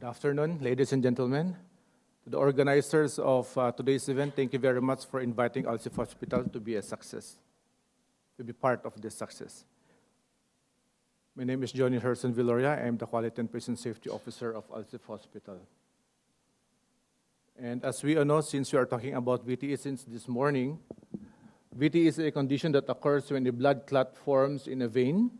Good afternoon, ladies and gentlemen. To the organizers of uh, today's event, thank you very much for inviting Alsip Hospital to be a success, to be part of this success. My name is Johnny Herson Villoria. I am the Quality and Patient Safety Officer of Alsip Hospital. And as we all know, since we are talking about VTE since this morning, VTE is a condition that occurs when a blood clot forms in a vein.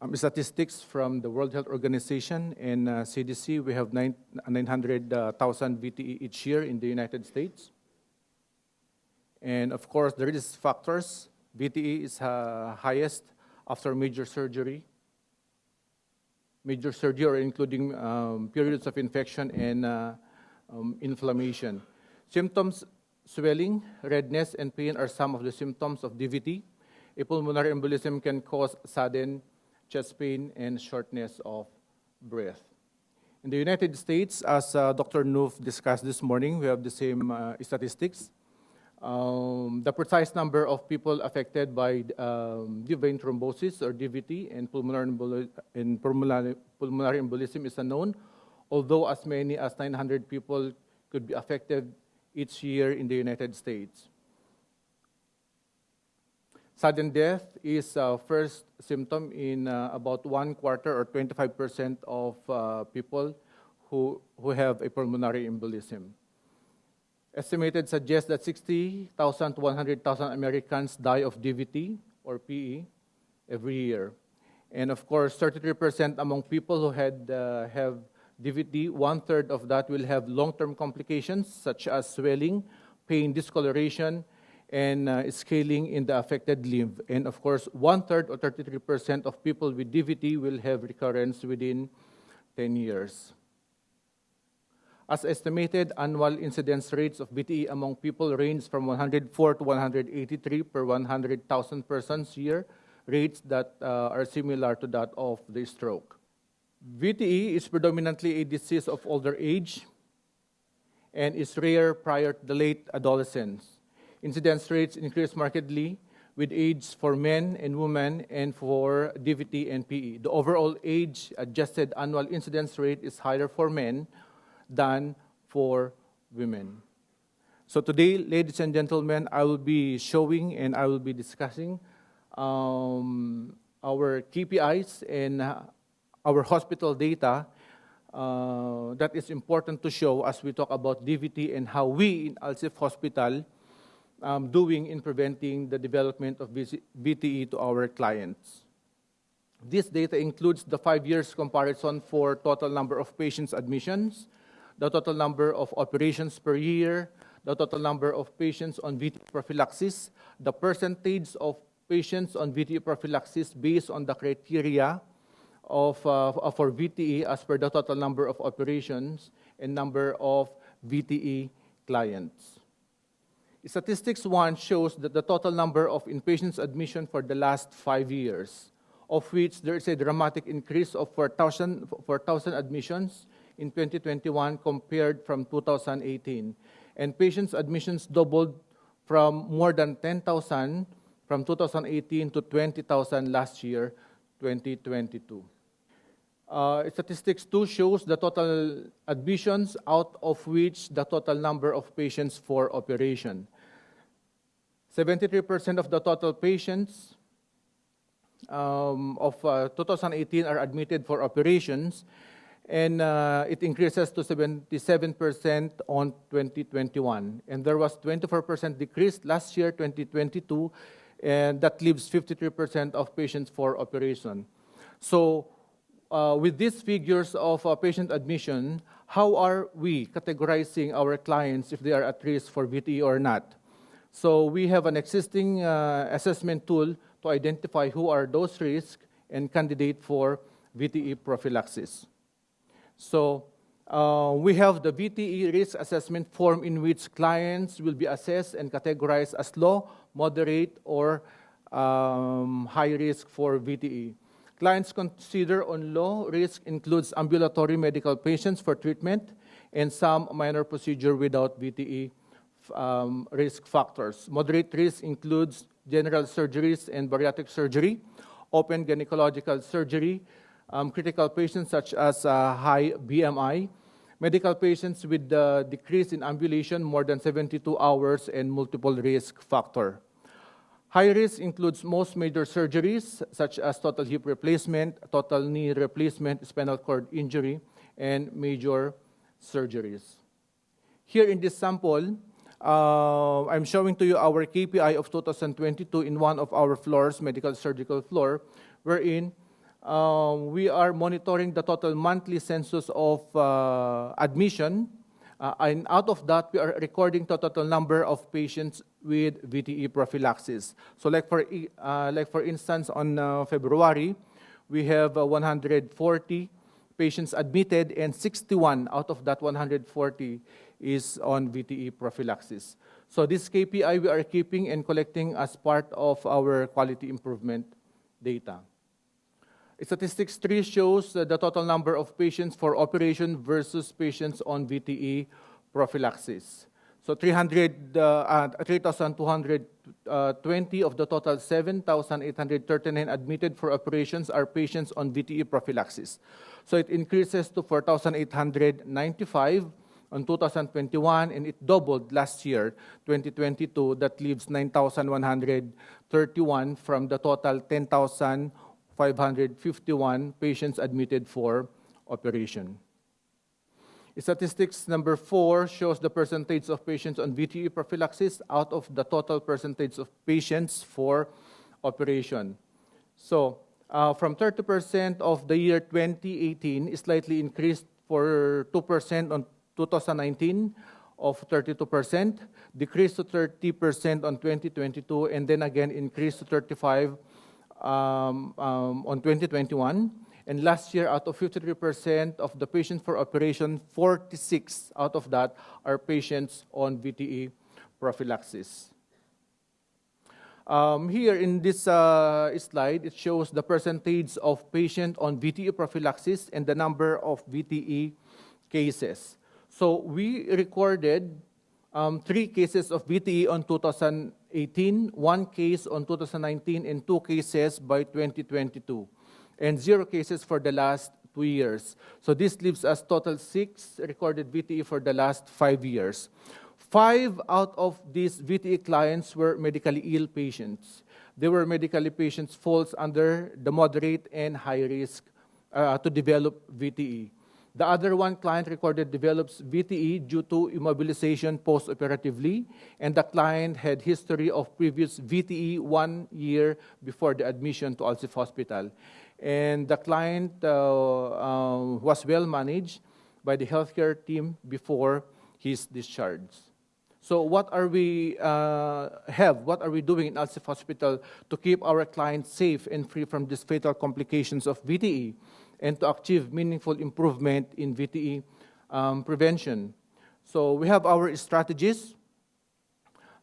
Um, statistics from the World Health Organization and uh, CDC, we have 900,000 uh, VTE each year in the United States. And of course, the risk factors, VTE is uh, highest after major surgery, major surgery or including um, periods of infection and uh, um, inflammation. Symptoms, swelling, redness, and pain are some of the symptoms of DVT. A pulmonary embolism can cause sudden chest pain and shortness of breath. In the United States, as uh, Dr. Noof discussed this morning, we have the same uh, statistics. Um, the precise number of people affected by um, vein thrombosis or DVT and pulmonary, emboli and pulmonary, pulmonary embolism is unknown, although as many as 900 people could be affected each year in the United States. Sudden death is uh, first symptom in uh, about one quarter or 25% of uh, people who, who have a pulmonary embolism. Estimated suggests that 60,000 to 100,000 Americans die of DVT or PE every year. And of course, 33% among people who had, uh, have DVT, one-third of that will have long-term complications such as swelling, pain, discoloration, and uh, scaling in the affected limb. And of course, one-third or 33% of people with DVT will have recurrence within 10 years. As estimated, annual incidence rates of VTE among people range from 104 to 183 per 100,000 persons year, rates that uh, are similar to that of the stroke. VTE is predominantly a disease of older age and is rare prior to the late adolescence. Incidence rates increase markedly with age for men and women and for DVT and PE. The overall age-adjusted annual incidence rate is higher for men, than for women. So today, ladies and gentlemen, I will be showing and I will be discussing um, our KPIs and uh, our hospital data uh, that is important to show as we talk about DVT and how we in Alsip Hospital um, doing in preventing the development of VTE to our clients. This data includes the five years comparison for total number of patients admissions, the total number of operations per year, the total number of patients on VTE prophylaxis, the percentage of patients on VTE prophylaxis based on the criteria of, uh, for VTE as per the total number of operations and number of VTE clients. Statistics 1 shows that the total number of inpatients admission for the last five years, of which there is a dramatic increase of 4,000 4, admissions in 2021 compared from 2018. And patients' admissions doubled from more than 10,000 from 2018 to 20,000 last year, 2022. Uh, statistics 2 shows the total admissions out of which the total number of patients for operation. 73% of the total patients um, of uh, 2018 are admitted for operations, and uh, it increases to 77% on 2021. And there was 24% decrease last year, 2022, and that leaves 53% of patients for operation. So uh, with these figures of uh, patient admission, how are we categorizing our clients if they are at risk for VTE or not? So we have an existing uh, assessment tool to identify who are those risks and candidate for VTE prophylaxis. So uh, we have the VTE risk assessment form in which clients will be assessed and categorized as low, moderate, or um, high risk for VTE. Clients considered on low risk includes ambulatory medical patients for treatment and some minor procedure without VTE um, risk factors. Moderate risk includes general surgeries and bariatric surgery, open gynecological surgery, um, critical patients such as uh, high BMI, medical patients with the decrease in ambulation more than 72 hours, and multiple risk factor. High risk includes most major surgeries, such as total hip replacement, total knee replacement, spinal cord injury, and major surgeries. Here in this sample, uh, I'm showing to you our KPI of 2022 in one of our floors, medical surgical floor, wherein um, we are monitoring the total monthly census of uh, admission. Uh, and out of that, we are recording the total number of patients with VTE prophylaxis. So like for, uh, like for instance, on uh, February, we have uh, 140 patients admitted and 61 out of that 140 is on VTE prophylaxis. So this KPI we are keeping and collecting as part of our quality improvement data. Statistics 3 shows the total number of patients for operation versus patients on VTE prophylaxis. So 300, uh, 3,220 uh, of the total 7,839 admitted for operations are patients on VTE prophylaxis. So it increases to 4,895 on 2021, and it doubled last year, 2022, that leaves 9,131 from the total 10,551 patients admitted for operation. Statistics number four shows the percentage of patients on VTE prophylaxis out of the total percentage of patients for operation. So uh, from 30% of the year 2018, slightly increased for 2% on 2019 of 32%, decreased to 30% on 2022, and then again increased to 35 um, um, on 2021. And last year, out of 53% of the patients for operation, 46 out of that are patients on VTE prophylaxis. Um, here in this uh, slide, it shows the percentage of patients on VTE prophylaxis and the number of VTE cases. So we recorded um, three cases of VTE on 2018, one case on 2019, and two cases by 2022 and zero cases for the last two years. So this leaves us total six recorded VTE for the last five years. Five out of these VTE clients were medically ill patients. They were medically patients falls under the moderate and high risk uh, to develop VTE. The other one client recorded develops VTE due to immobilization post-operatively, and the client had history of previous VTE one year before the admission to Alsip Hospital and the client uh, uh, was well managed by the healthcare team before his discharge. So what are we uh, have? What are we doing in Alsip Hospital to keep our clients safe and free from these fatal complications of VTE and to achieve meaningful improvement in VTE um, prevention? So we have our strategies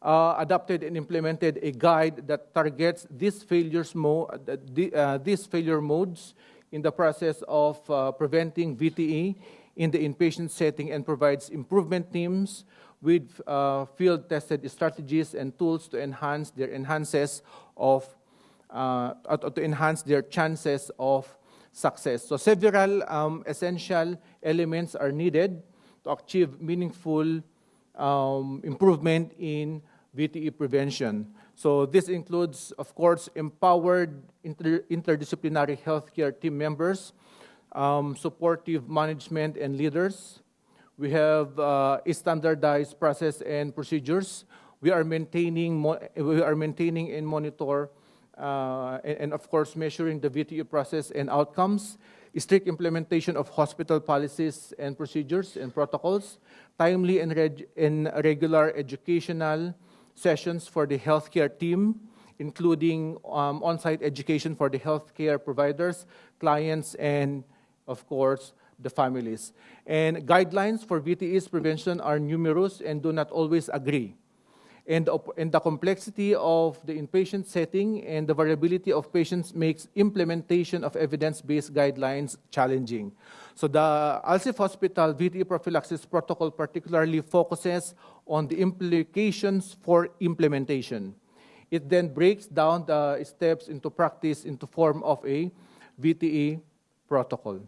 uh, adopted and implemented a guide that targets these, failures mo uh, uh, these failure modes in the process of uh, preventing VTE in the inpatient setting and provides improvement teams with uh, field-tested strategies and tools to enhance their enhances of uh, to enhance their chances of success. So several um, essential elements are needed to achieve meaningful um, improvement in VTE prevention. So this includes, of course, empowered inter interdisciplinary healthcare team members, um, supportive management and leaders. We have uh, standardized process and procedures. We are maintaining, we are maintaining and monitor, uh, and, and of course, measuring the VTE process and outcomes, strict implementation of hospital policies and procedures and protocols, timely and, reg and regular educational sessions for the healthcare team, including um, on-site education for the healthcare providers, clients, and of course, the families. And guidelines for VTE's prevention are numerous and do not always agree and, and the complexity of the inpatient setting and the variability of patients makes implementation of evidence-based guidelines challenging. So the Alsip Hospital VTE prophylaxis protocol particularly focuses on the implications for implementation. It then breaks down the steps into practice into form of a VTE protocol.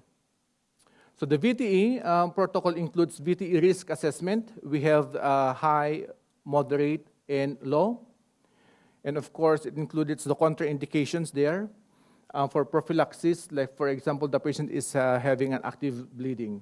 So the VTE um, protocol includes VTE risk assessment. We have uh, high, moderate, and low. And of course, it includes the contraindications there uh, for prophylaxis, like for example, the patient is uh, having an active bleeding.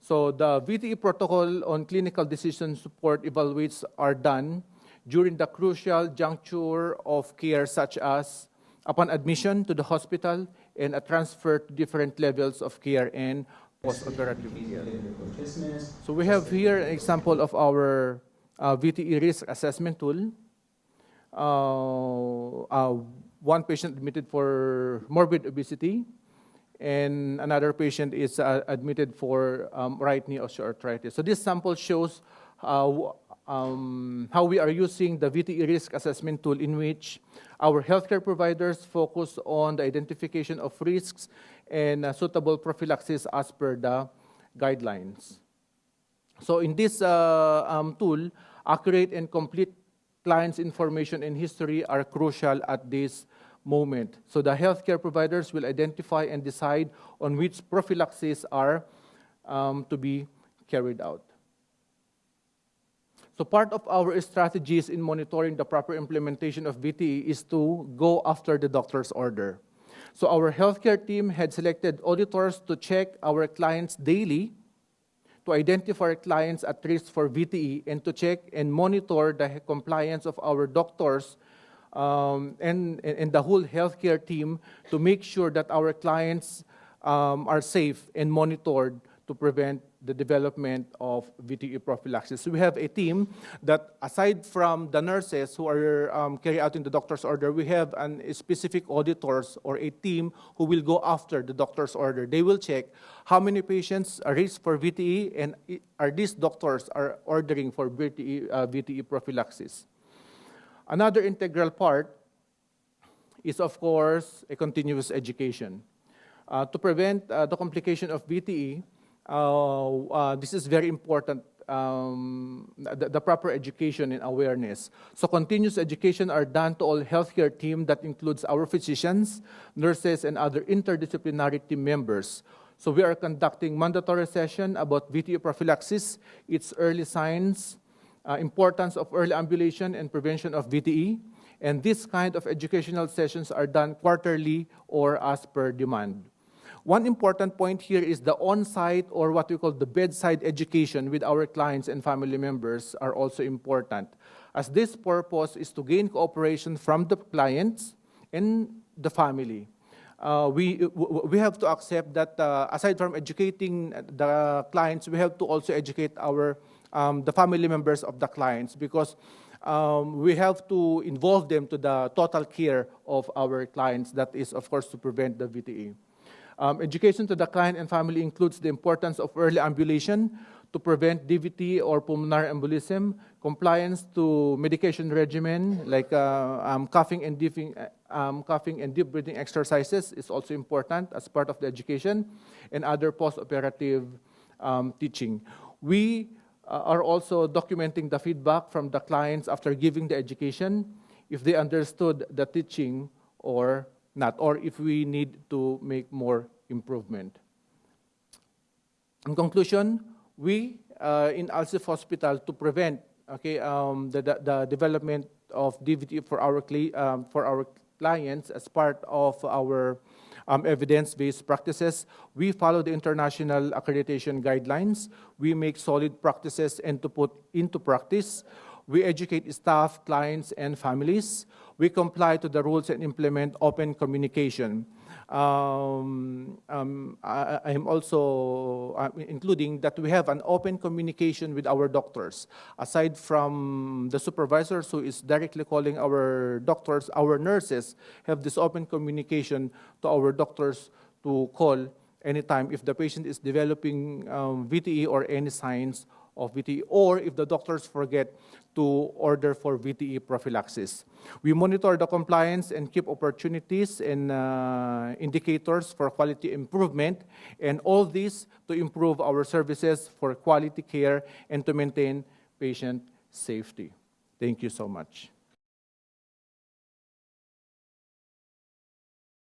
So the VTE protocol on clinical decision support evaluates are done during the crucial juncture of care such as upon admission to the hospital and a transfer to different levels of care and post-operative care. So we have here an example of our uh, VTE risk assessment tool. Uh, uh, one patient admitted for morbid obesity, and another patient is uh, admitted for um, right knee osteoarthritis. So this sample shows um, how we are using the VTE risk assessment tool in which our healthcare providers focus on the identification of risks and uh, suitable prophylaxis as per the guidelines. So in this uh, um, tool, accurate and complete client's information and history are crucial at this moment. So the healthcare providers will identify and decide on which prophylaxis are um, to be carried out. So part of our strategies in monitoring the proper implementation of VTE is to go after the doctor's order. So our healthcare team had selected auditors to check our clients daily to identify clients at risk for VTE and to check and monitor the compliance of our doctors um, and, and the whole healthcare team to make sure that our clients um, are safe and monitored to prevent the development of VTE prophylaxis. So We have a team that, aside from the nurses who are um, out in the doctor's order, we have an, a specific auditors or a team who will go after the doctor's order. They will check how many patients are raised for VTE and are these doctors are ordering for VTE, uh, VTE prophylaxis. Another integral part is, of course, a continuous education. Uh, to prevent uh, the complication of VTE, this is very important, um, the, the, proper education and awareness. So continuous education are done to all healthcare team that includes our physicians, nurses, and other interdisciplinary team members. So we are conducting mandatory session about VTE prophylaxis, its early signs, uh, importance of early ambulation and prevention of VTE, and this kind of educational sessions are done quarterly or as per demand. One important point here is the on-site or what we call the bedside education with our clients and family members are also important, as this purpose is to gain cooperation from the clients and the family. Uh, we, we have to accept that uh, aside from educating the clients, we have to also educate our, um, the family members of the clients because um, we have to involve them to the total care of our clients. That is, of course, to prevent the VTE. Um, education to the client and family includes the importance of early ambulation to prevent DVT or pulmonary embolism, compliance to medication regimen like uh, um, coughing and deep, um, coughing and deep breathing exercises is also important as part of the education, and other post-operative um, teaching. We uh, are also documenting the feedback from the clients after giving the education, if they understood the teaching or not, or if we need to make more improvement. In conclusion, we uh, in Alsip Hospital to prevent okay, um, the, the, the, development of DVT for our, um, for our clients as part of our um, evidence-based practices. We follow the international accreditation guidelines. We make solid practices and to put into practice. We educate staff, clients, and families. We comply to the rules and implement open communication. Um, um, I, am also including that we have an open communication with our doctors. Aside from the supervisors who is directly calling our doctors, our nurses have this open communication to our doctors to call anytime if the patient is developing um, VTE or any signs of VTE, or if the doctors forget to order for VTE prophylaxis. We monitor the compliance and keep opportunities and uh, indicators for quality improvement, and all this to improve our services for quality care and to maintain patient safety. Thank you so much.